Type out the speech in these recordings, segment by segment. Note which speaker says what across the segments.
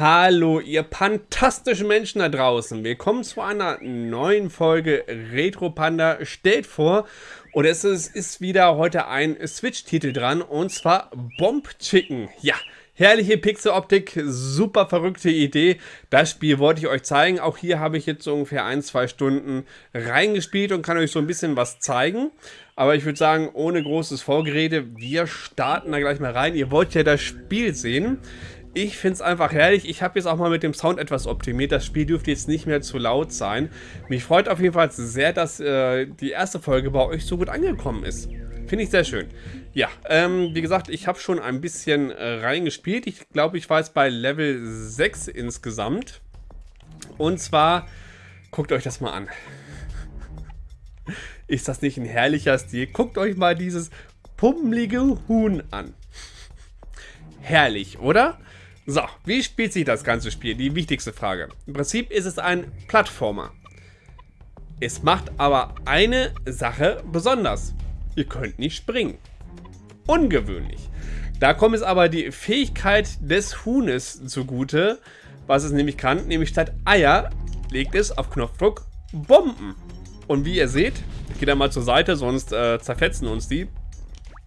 Speaker 1: Hallo, ihr fantastischen Menschen da draußen. Willkommen zu einer neuen Folge Retro Panda stellt vor. Und es ist, ist wieder heute ein Switch-Titel dran und zwar Bomb Chicken. Ja, herrliche Pixel-Optik, super verrückte Idee. Das Spiel wollte ich euch zeigen. Auch hier habe ich jetzt ungefähr ein, zwei Stunden reingespielt und kann euch so ein bisschen was zeigen. Aber ich würde sagen, ohne großes Vorgerede, wir starten da gleich mal rein. Ihr wollt ja das Spiel sehen. Ich finde es einfach herrlich. Ich habe jetzt auch mal mit dem Sound etwas optimiert. Das Spiel dürfte jetzt nicht mehr zu laut sein. Mich freut auf jeden Fall sehr, dass äh, die erste Folge bei euch so gut angekommen ist. Finde ich sehr schön. Ja, ähm, wie gesagt, ich habe schon ein bisschen äh, reingespielt. Ich glaube, ich war jetzt bei Level 6 insgesamt. Und zwar, guckt euch das mal an. Ist das nicht ein herrlicher Stil? Guckt euch mal dieses pummelige Huhn an. Herrlich, oder? So, wie spielt sich das ganze Spiel? Die wichtigste Frage. Im Prinzip ist es ein Plattformer. Es macht aber eine Sache besonders. Ihr könnt nicht springen. Ungewöhnlich. Da kommt es aber die Fähigkeit des Huhnes zugute, was es nämlich kann, nämlich statt Eier legt es auf Knopfdruck Bomben. Und wie ihr seht, ich gehe da mal zur Seite, sonst äh, zerfetzen uns die.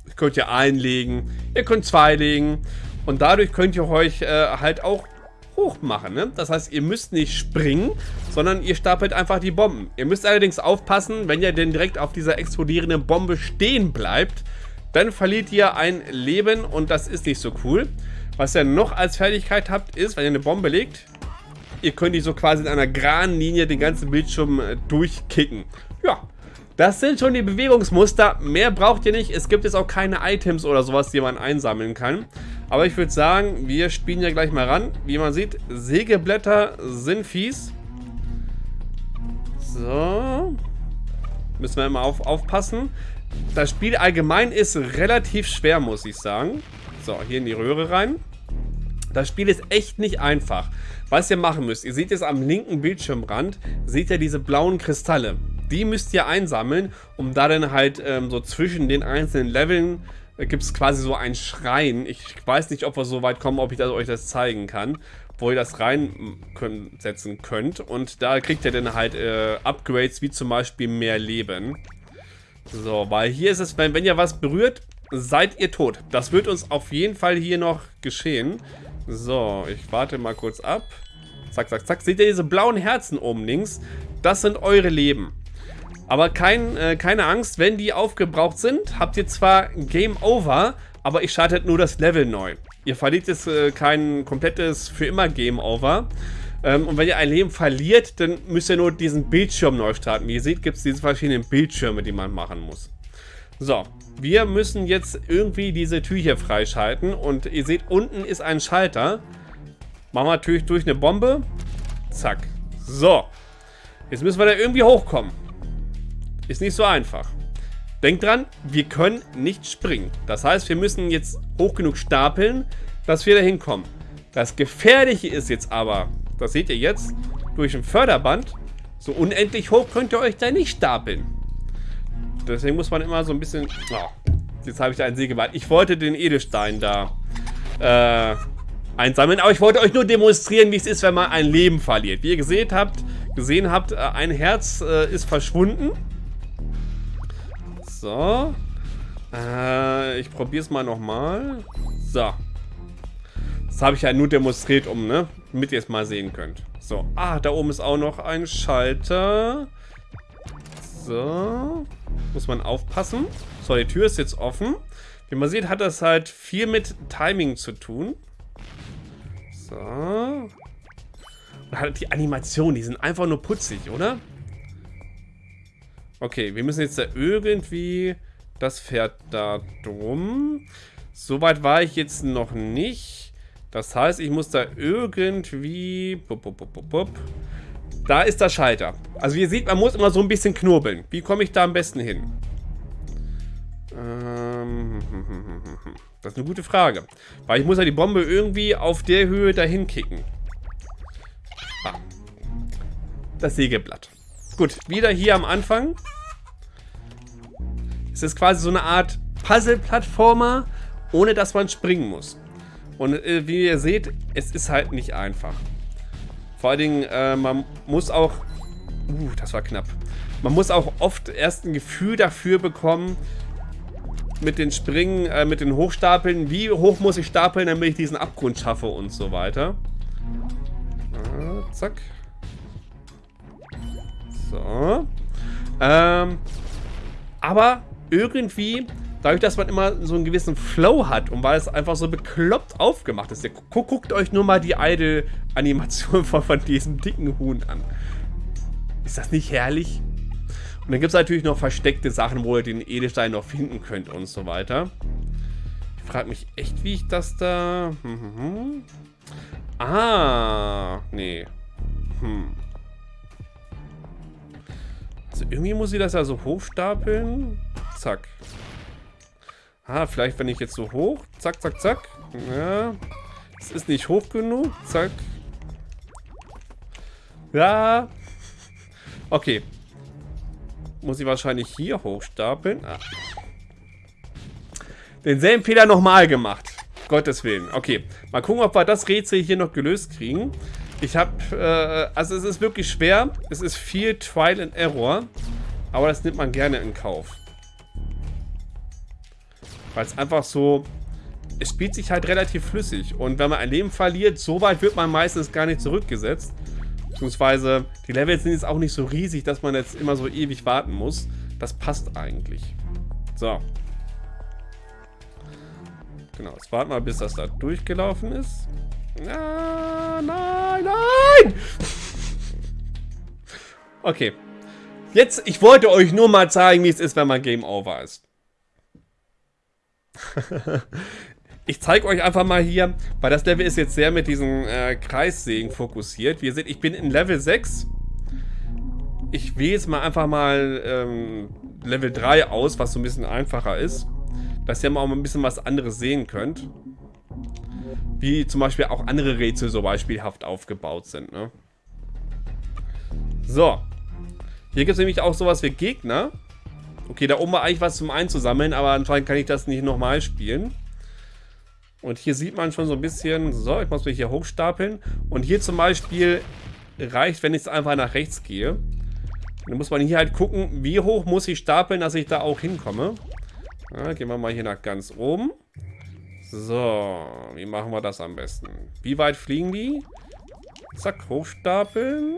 Speaker 1: Ihr könnt ja einlegen, ihr könnt zwei legen und dadurch könnt ihr euch äh, halt auch hoch machen. Ne? Das heißt, ihr müsst nicht springen, sondern ihr stapelt einfach die Bomben. Ihr müsst allerdings aufpassen, wenn ihr denn direkt auf dieser explodierenden Bombe stehen bleibt, dann verliert ihr ein Leben und das ist nicht so cool. Was ihr noch als Fertigkeit habt, ist, wenn ihr eine Bombe legt, ihr könnt die so quasi in einer geraden Linie den ganzen Bildschirm äh, durchkicken. Ja, das sind schon die Bewegungsmuster. Mehr braucht ihr nicht. Es gibt jetzt auch keine Items oder sowas, die man einsammeln kann. Aber ich würde sagen, wir spielen ja gleich mal ran. Wie man sieht, Sägeblätter sind fies. So. Müssen wir immer auf, aufpassen. Das Spiel allgemein ist relativ schwer, muss ich sagen. So, hier in die Röhre rein. Das Spiel ist echt nicht einfach. Was ihr machen müsst, ihr seht jetzt am linken Bildschirmrand, seht ihr diese blauen Kristalle. Die müsst ihr einsammeln, um da dann halt ähm, so zwischen den einzelnen Leveln äh, gibt es quasi so einen Schrein. Ich weiß nicht, ob wir so weit kommen, ob ich das, euch das zeigen kann, wo ihr das reinsetzen könnt. Und da kriegt ihr dann halt äh, Upgrades, wie zum Beispiel mehr Leben. So, weil hier ist es, wenn, wenn ihr was berührt, seid ihr tot. Das wird uns auf jeden Fall hier noch geschehen. So, ich warte mal kurz ab. Zack, zack, zack. Seht ihr diese blauen Herzen oben links? Das sind eure Leben. Aber kein, äh, keine Angst, wenn die aufgebraucht sind, habt ihr zwar Game Over, aber ich startet nur das Level neu. Ihr verliert jetzt äh, kein komplettes für immer Game Over. Ähm, und wenn ihr ein Leben verliert, dann müsst ihr nur diesen Bildschirm neu starten. Wie ihr seht, gibt es diese verschiedenen Bildschirme, die man machen muss. So, wir müssen jetzt irgendwie diese Tür hier freischalten. Und ihr seht, unten ist ein Schalter. Machen wir natürlich durch eine Bombe. Zack. So. Jetzt müssen wir da irgendwie hochkommen. Ist nicht so einfach. Denkt dran, wir können nicht springen. Das heißt, wir müssen jetzt hoch genug stapeln, dass wir da hinkommen. Das Gefährliche ist jetzt aber, das seht ihr jetzt, durch ein Förderband, so unendlich hoch könnt ihr euch da nicht stapeln. Deswegen muss man immer so ein bisschen... Oh, jetzt habe ich da einen Sägeband. Ich wollte den Edelstein da äh, einsammeln, aber ich wollte euch nur demonstrieren, wie es ist, wenn man ein Leben verliert. Wie ihr gesehen habt, gesehen habt, äh, ein Herz äh, ist verschwunden. So. Äh, ich probiere es mal nochmal. So. Das habe ich ja nur demonstriert, um, ne? Damit ihr es mal sehen könnt. So. Ah, da oben ist auch noch ein Schalter. So. Muss man aufpassen. So, die Tür ist jetzt offen. Wie man sieht, hat das halt viel mit Timing zu tun. So. Und halt die Animationen, die sind einfach nur putzig, oder? Okay, wir müssen jetzt da irgendwie... Das fährt da drum. Soweit war ich jetzt noch nicht. Das heißt, ich muss da irgendwie... Pup, pup, pup, pup. Da ist der Schalter. Also ihr seht, man muss immer so ein bisschen knurbeln. Wie komme ich da am besten hin? Ähm, das ist eine gute Frage. Weil ich muss ja die Bombe irgendwie auf der Höhe dahin kicken. Ah. Das Sägeblatt. Gut, wieder hier am Anfang. Es ist quasi so eine Art Puzzle-Plattformer, ohne dass man springen muss. Und äh, wie ihr seht, es ist halt nicht einfach. Vor allen Dingen, äh, man muss auch... Uh, das war knapp. Man muss auch oft erst ein Gefühl dafür bekommen, mit den Springen, äh, mit den Hochstapeln, wie hoch muss ich stapeln, damit ich diesen Abgrund schaffe und so weiter. Ah, zack. So. Ähm, aber irgendwie, dadurch, dass man immer so einen gewissen Flow hat und weil es einfach so bekloppt aufgemacht ist, guckt, euch nur mal die Idle-Animation von, von diesem dicken Huhn an. Ist das nicht herrlich? Und dann gibt es natürlich noch versteckte Sachen, wo ihr den Edelstein noch finden könnt und so weiter. Ich frage mich echt, wie ich das da... Hm, hm, hm. Ah, nee. Hm. Also irgendwie muss ich das ja so hochstapeln. Zack. Ah, vielleicht wenn ich jetzt so hoch. Zack, zack, zack. Ja. Es ist nicht hoch genug. Zack. Ja. Okay. Muss ich wahrscheinlich hier hochstapeln. Ah. Denselben Fehler nochmal gemacht. Gottes Willen. Okay. Mal gucken, ob wir das Rätsel hier noch gelöst kriegen. Ich habe, äh, also es ist wirklich schwer. Es ist viel Trial and Error. Aber das nimmt man gerne in Kauf. Weil es einfach so, es spielt sich halt relativ flüssig. Und wenn man ein Leben verliert, so weit wird man meistens gar nicht zurückgesetzt. Beziehungsweise, die Levels sind jetzt auch nicht so riesig, dass man jetzt immer so ewig warten muss. Das passt eigentlich. So. Genau, jetzt warten wir, bis das da durchgelaufen ist. Ah, nein, nein! Okay. Jetzt, ich wollte euch nur mal zeigen, wie es ist, wenn man Game Over ist. ich zeige euch einfach mal hier, weil das Level ist jetzt sehr mit diesen äh, Kreissägen fokussiert. Wie ihr seht, ich bin in Level 6. Ich wähle jetzt mal einfach mal ähm, Level 3 aus, was so ein bisschen einfacher ist. Dass ihr mal auch ein bisschen was anderes sehen könnt. Wie zum Beispiel auch andere Rätsel so beispielhaft aufgebaut sind. Ne? So. Hier gibt es nämlich auch sowas wie Gegner. Okay, da oben war eigentlich was zum Einzusammeln, aber anscheinend kann ich das nicht nochmal spielen. Und hier sieht man schon so ein bisschen, so, ich muss mich hier hochstapeln. Und hier zum Beispiel reicht, wenn ich einfach nach rechts gehe. Dann muss man hier halt gucken, wie hoch muss ich stapeln, dass ich da auch hinkomme. Ja, gehen wir mal hier nach ganz oben. So, wie machen wir das am besten? Wie weit fliegen die? Zack, hochstapeln.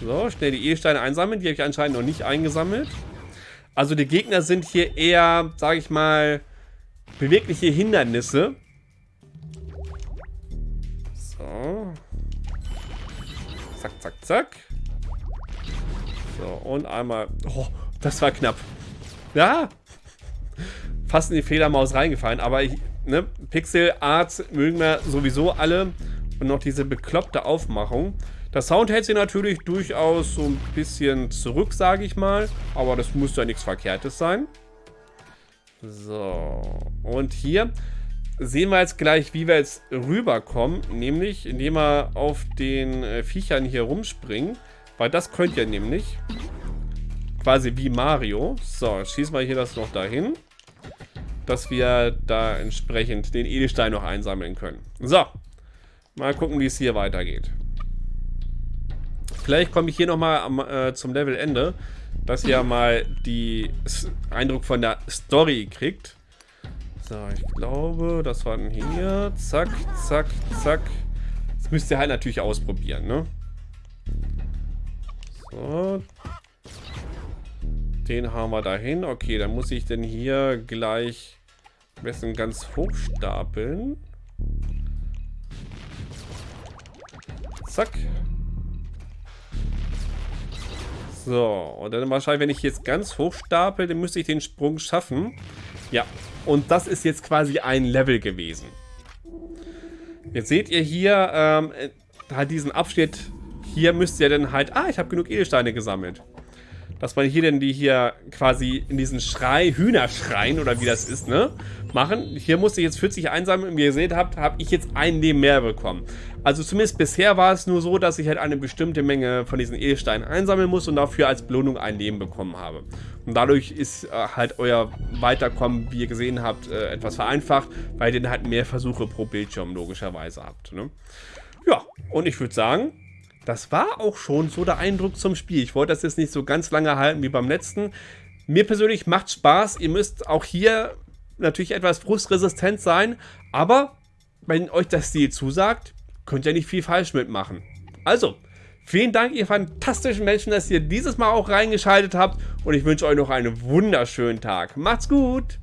Speaker 1: So, schnell die Edelsteine einsammeln. Die habe ich anscheinend noch nicht eingesammelt. Also die Gegner sind hier eher, sage ich mal, bewegliche Hindernisse. So. Zack, zack, zack. So, und einmal... Oh, das war knapp. Ja, fast in die Federmaus reingefallen. Aber ich, ne, Pixel Art mögen wir sowieso alle. Und noch diese bekloppte Aufmachung. Der Sound hält sich natürlich durchaus so ein bisschen zurück, sage ich mal. Aber das muss ja nichts Verkehrtes sein. So. Und hier sehen wir jetzt gleich, wie wir jetzt rüberkommen. Nämlich, indem wir auf den äh, Viechern hier rumspringen. Weil das könnt ihr nämlich. Quasi wie Mario. So, schießen wir hier das noch dahin dass wir da entsprechend den Edelstein noch einsammeln können. So, mal gucken, wie es hier weitergeht. Vielleicht komme ich hier nochmal äh, zum Levelende, dass ihr mal die Eindruck von der Story kriegt. So, ich glaube, das waren hier. Zack, zack, zack. Das müsst ihr halt natürlich ausprobieren, ne? So. Den haben wir dahin. Okay, dann muss ich denn hier gleich am ganz hoch stapeln. Zack. So, und dann wahrscheinlich, wenn ich jetzt ganz hoch stapel, dann müsste ich den Sprung schaffen. Ja, und das ist jetzt quasi ein Level gewesen. Jetzt seht ihr hier ähm, halt diesen Abschnitt. Hier müsst ihr dann halt... Ah, ich habe genug Edelsteine gesammelt. Dass man hier denn die hier quasi in diesen Schrei, Hühnerschrein oder wie das ist, ne, machen. Hier musste ich jetzt 40 einsammeln wie ihr seht habt, habe ich jetzt ein Leben mehr bekommen. Also zumindest bisher war es nur so, dass ich halt eine bestimmte Menge von diesen Edelsteinen einsammeln muss und dafür als Belohnung ein Leben bekommen habe. Und dadurch ist äh, halt euer Weiterkommen, wie ihr gesehen habt, äh, etwas vereinfacht, weil ihr dann halt mehr Versuche pro Bildschirm logischerweise habt. Ne? Ja, und ich würde sagen, das war auch schon so der Eindruck zum Spiel. Ich wollte das jetzt nicht so ganz lange halten wie beim letzten. Mir persönlich macht Spaß. Ihr müsst auch hier natürlich etwas frustresistent sein, aber wenn euch das Stil zusagt, könnt ihr nicht viel falsch mitmachen. Also, vielen Dank, ihr fantastischen Menschen, dass ihr dieses Mal auch reingeschaltet habt und ich wünsche euch noch einen wunderschönen Tag. Macht's gut!